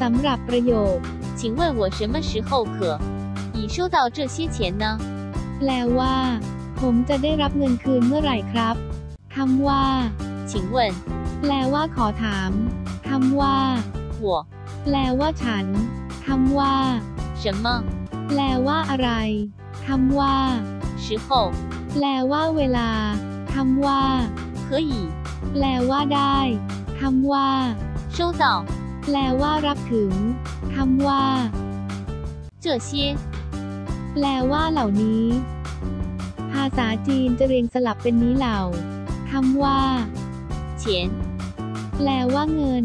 สำหรับประโยค 请问我什么时候可以收到这些钱呢？ แปลว่า ผมจะได้รับเงินคืนเมื่อไหร่ครับคำว่า 请问 แปลว่าขอถามคำว่า 我 แปลว่าฉันคำว่า 什么 แปลว่าอะไรคำว่า 时候 แปลว่าเวลาคำว่า 可以 แปลว่าได้คำว่า 收到 แปลว่ารับถึงคำว่า 这些 แปลว่าเหล่านี้ ภาษาจีนจะเรียงสลับเป็นนี้เหล่าคำว่า 钱 แปลว่าเงิน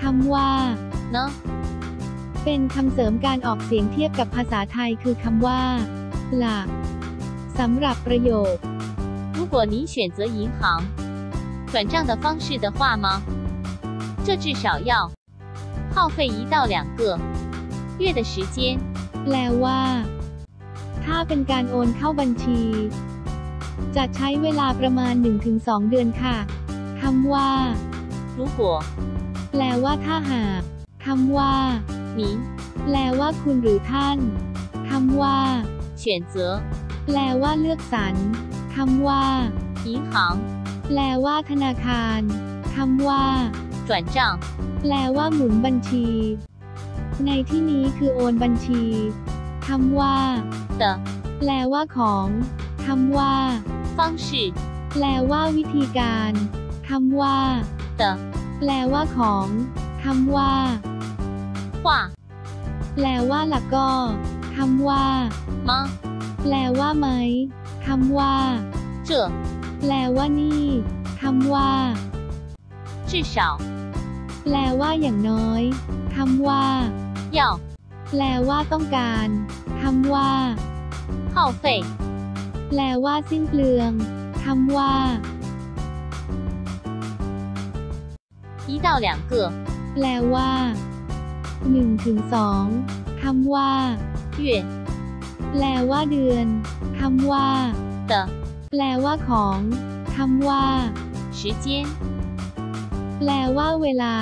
คำว่า 呢？ เป็นคำเสริมการออกเสียงเทียบกับภาษาไทยคือคำว่า หลักสำหรับประโยค 如果你选择银行转账的方式的话吗？这至少要 耗费一到两个月的时间。 แปลว่า ถ้าเป็นการโอนเข้าบัญชี จะใช้เวลาประมาณ 1-2 เดือนค่ะคำว่า 如果 แปลว่าถ้าหากคำว่า 您 แปลว่าคุณหรือท่านคำว่า 选择 แปลว่าเลือกสรรคำว่า 银行 แปลว่าธนาคารคำว่า 转账 แปลว่าหมุนบัญชี ในที่นี้คือโอนบัญชีคำว่า 的 แปลว่าของคำว่า 方式 แปลว่าวิธีการคำว่า 的 แปลว่าของคำว่า 话 แปลว่าหลักก็คำว่า 吗？ แปลว่าไหมคำว่า 这 แปลว่านี่คำว่า 至少 แปลว่าอย่างน้อยคำว่า 要 แปลว่าต้องการคำว่า 耗费 แปลว่าสิ้นเปลืองคำว่า 一到两个 แปลว่า1ถึง2คำว่า 月 แปลว่าเดือนคำว่า 的 แปลว่าของคำว่า 时间。 แปลว่าเวลา